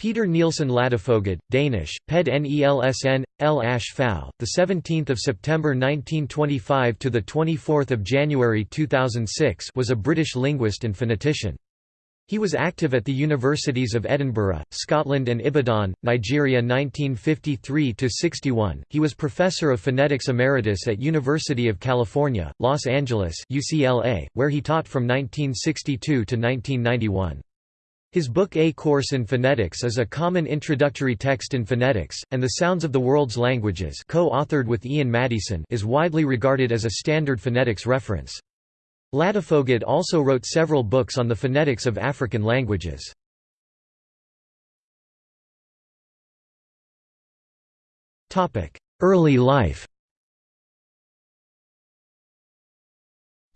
Peter Nielsen Ladefoged, Danish, Ped Nelsen, L. Ash 17th of September 1925 to the 24th of January 2006, was a British linguist and phonetician. He was active at the universities of Edinburgh, Scotland and Ibadan, Nigeria 1953–61. He was Professor of Phonetics Emeritus at University of California, Los Angeles UCLA, where he taught from 1962 to 1991. His book A Course in Phonetics is a common introductory text in phonetics, and The Sounds of the World's Languages co-authored with Ian Maddieson is widely regarded as a standard phonetics reference. Ladefoged also wrote several books on the phonetics of African languages. Early life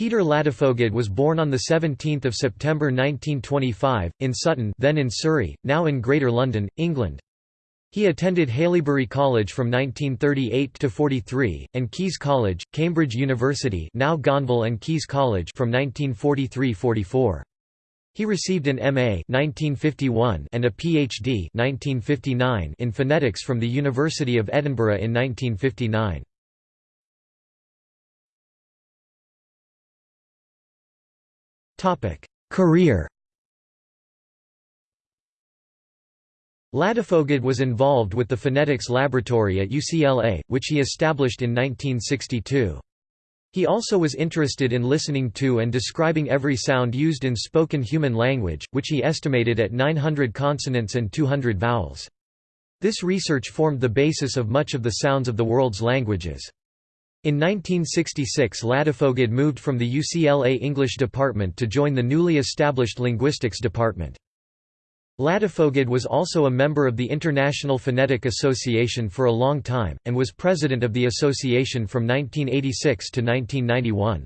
Peter Ladefoged was born on 17 September 1925, in Sutton then in Surrey, now in Greater London, England. He attended Haileybury College from 1938 to 43 and Caius College, Cambridge University, now Gonville and Caius College from 1943-44. He received an MA 1951 and a PhD 1959 in phonetics from the University of Edinburgh in 1959. Career Ladefoged was involved with the phonetics laboratory at UCLA, which he established in 1962. He also was interested in listening to and describing every sound used in spoken human language, which he estimated at 900 consonants and 200 vowels. This research formed the basis of much of the sounds of the world's languages. In 1966 Ladefoged moved from the UCLA English department to join the newly established linguistics department. Ladefoged was also a member of the International Phonetic Association for a long time, and was president of the association from 1986 to 1991.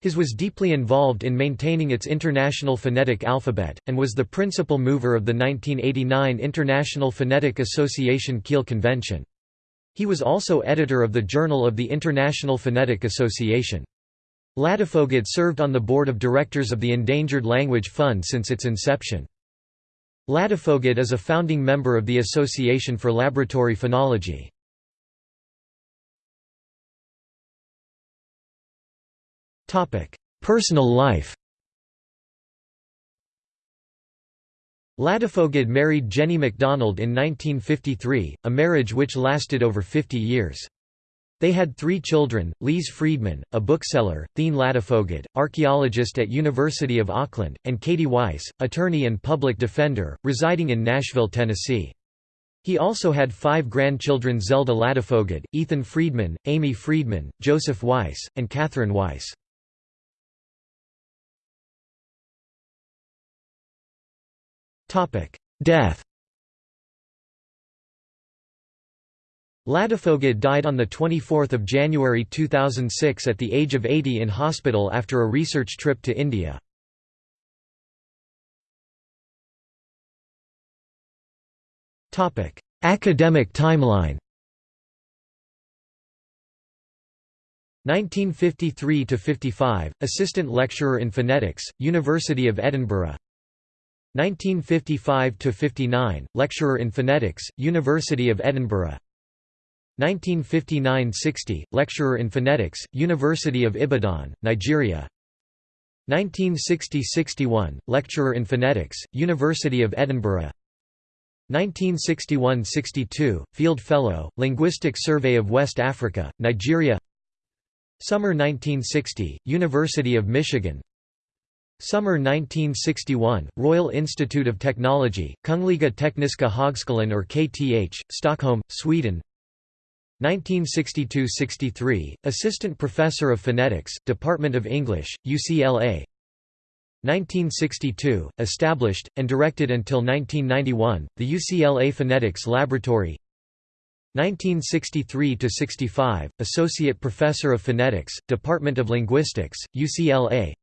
His was deeply involved in maintaining its international phonetic alphabet, and was the principal mover of the 1989 International Phonetic Association Kiel Convention. He was also editor of the Journal of the International Phonetic Association. Ladefoged served on the board of directors of the Endangered Language Fund since its inception. Ladefoged is a founding member of the Association for Laboratory Phonology. Personal life Ladefoged married Jenny MacDonald in 1953, a marriage which lasted over 50 years. They had three children, Lise Friedman, a bookseller, Thegn Ladefoged, archaeologist at University of Auckland, and Katie Weiss, attorney and public defender, residing in Nashville, Tennessee. He also had five grandchildren Zelda Ladefoged, Ethan Friedman, Amy Friedman, Joseph Weiss, and Catherine Weiss. Death Ladefoged died on 24 January 2006 at the age of 80 in hospital after a research trip to India. Academic timeline 1953–55, Assistant Lecturer in Phonetics, University of Edinburgh 1955–59, Lecturer in Phonetics, University of Edinburgh. 1959–60, lecturer in phonetics, University of Ibadan, Nigeria. 1960–61, lecturer in phonetics, University of Edinburgh. 1961–62, Field Fellow, Linguistic Survey of West Africa, Nigeria. Summer 1960, University of Michigan Summer 1961, Royal Institute of Technology, Kungliga Tekniska Högskolan or KTH, Stockholm, Sweden. 1962–63, Assistant Professor of Phonetics, Department of English, UCLA 1962, established, and directed until 1991, the UCLA Phonetics Laboratory. 1963–65, Associate Professor of Phonetics, Department of Linguistics, UCLA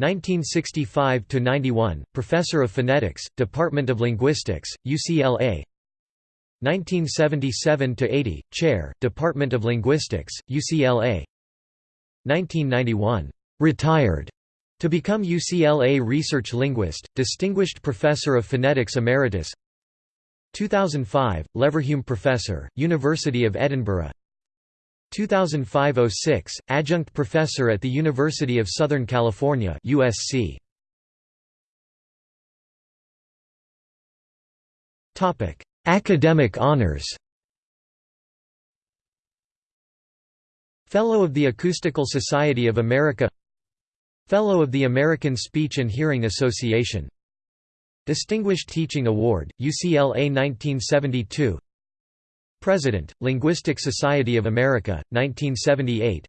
1965–91, Professor of Phonetics, Department of Linguistics, UCLA 1977–80, Chair, Department of Linguistics, UCLA 1991. Retired to become UCLA Research Linguist, Distinguished Professor of Phonetics Emeritus. 2005, Leverhulme Professor, University of Edinburgh 2005–06, Adjunct Professor at the University of Southern California USC. Academic honors. Fellow of the Acoustical Society of America. Fellow of the American Speech and Hearing Association. Distinguished Teaching Award, UCLA 1972 President, Linguistic Society of America, 1978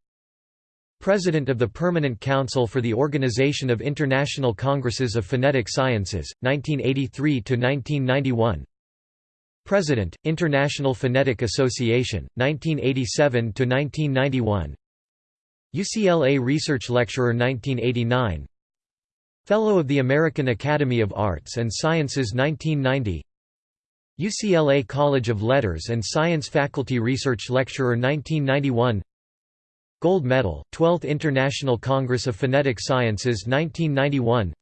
President of the Permanent Council for the Organization of International Congresses of Phonetic Sciences, 1983–1991 President, International Phonetic Association, 1987–1991 UCLA Research Lecturer 1989 Fellow of the American Academy of Arts and Sciences 1990 UCLA College of Letters and Science Faculty Research Lecturer 1991 Gold Medal, 12th International Congress of Phonetic Sciences 1991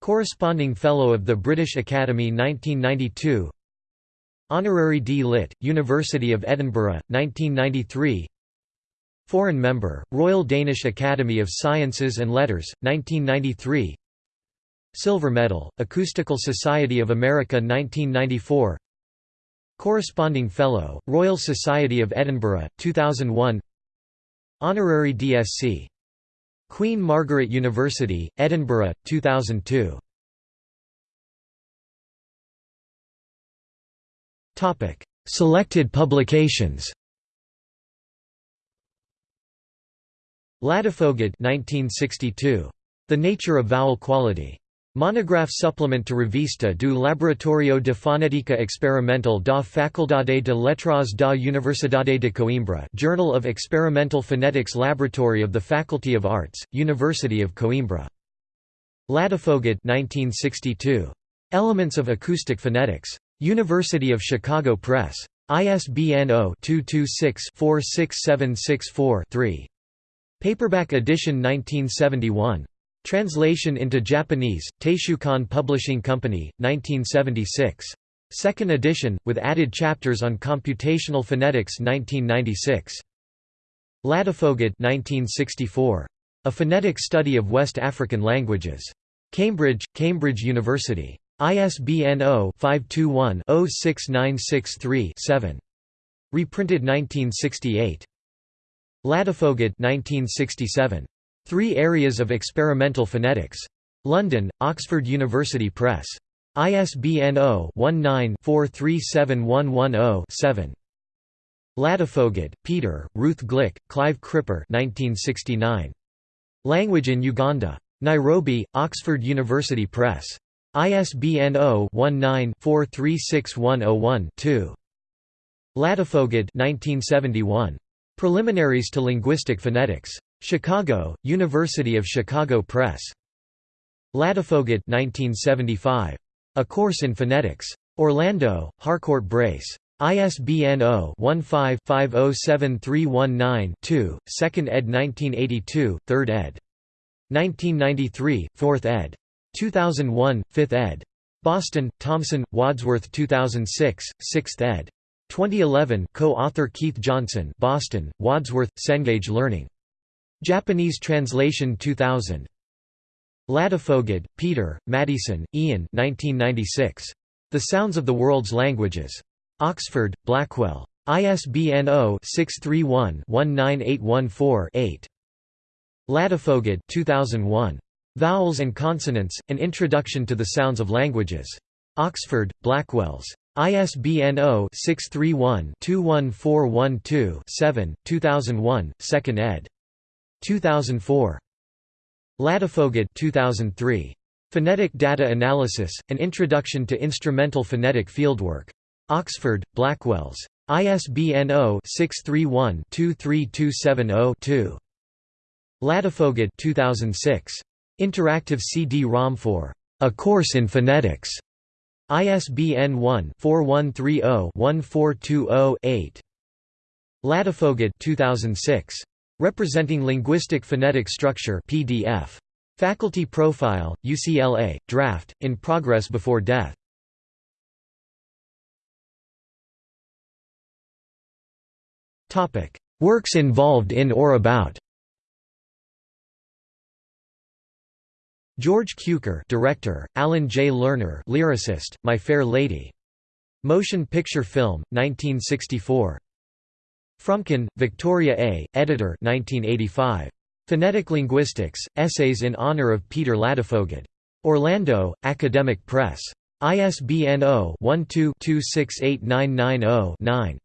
Corresponding Fellow of the British Academy 1992 Honorary D. Litt., University of Edinburgh, 1993 Foreign Member, Royal Danish Academy of Sciences and Letters, 1993 Silver Medal, Acoustical Society of America 1994 Corresponding Fellow, Royal Society of Edinburgh, 2001 Honorary DSc. Queen Margaret University, Edinburgh, 2002 Selected publications Ladefoged 1962. The Nature of Vowel Quality. Monograph supplement to Revista do Laboratorio de Fonética Experimental da Faculdade de Letras da Universidade de Coimbra Journal of Experimental Phonetics Laboratory of the Faculty of Arts, University of Coimbra. Ladefoged 1962. Elements of Acoustic Phonetics. University of Chicago Press. ISBN 0-226-46764-3. Paperback edition 1971. Translation into Japanese, Taishukan Publishing Company, 1976. Second edition, with added chapters on computational phonetics 1996. Ladefoged 1964. A Phonetic Study of West African Languages. Cambridge, Cambridge University. ISBN 0-521-06963-7. Reprinted 1968. Ladefoged 1967. Three Areas of Experimental Phonetics. London, Oxford University Press. ISBN 0-19-437110-7. Ladefoged, Peter, Ruth Glick, Clive Criper 1969. Language in Uganda. Nairobi, Oxford University Press. ISBN 0-19-436101-2. Ladefoged 1971. Preliminaries to Linguistic Phonetics. Chicago, University of Chicago Press. Ladefoged 1975. A Course in Phonetics. Orlando, Harcourt Brace. ISBN 0-15-507319-2, 2nd ed. 1982, 3rd ed. 1993, 4th ed. 2001, 5th ed. Boston, Thomson, Wadsworth 2006, 6th ed. 2011 co-author Keith Johnson Boston, Wadsworth, Cengage Learning. Japanese translation 2000. Ladefoged, Peter, Maddieson, Ian 1996. The Sounds of the World's Languages. Oxford, Blackwell. ISBN 0-631-19814-8. Ladefoged 2001. Vowels and Consonants, An Introduction to the Sounds of Languages. Oxford, Blackwells. ISBN 0-631-21412-7, 2001, 2nd ed. 2004. Ladefoged 2003. Phonetic Data Analysis, An Introduction to Instrumental Phonetic Fieldwork. Oxford, Blackwells. ISBN 0-631-23270-2. Ladefoged 2006. Interactive CD-ROM for A Course in Phonetics. ISBN 1-4130-1420-8. Ladefoged 2006. Representing Linguistic Phonetic Structure PDF. Faculty Profile, UCLA, Draft, In Progress Before Death. Works involved in or about George Cukor director, Alan J. Lerner lyricist, My Fair Lady. Motion Picture Film, 1964. Fromkin, Victoria A., editor 1985. Phonetic Linguistics, Essays in Honor of Peter Ladefoged. Orlando, Academic Press. ISBN 0-12-268990-9.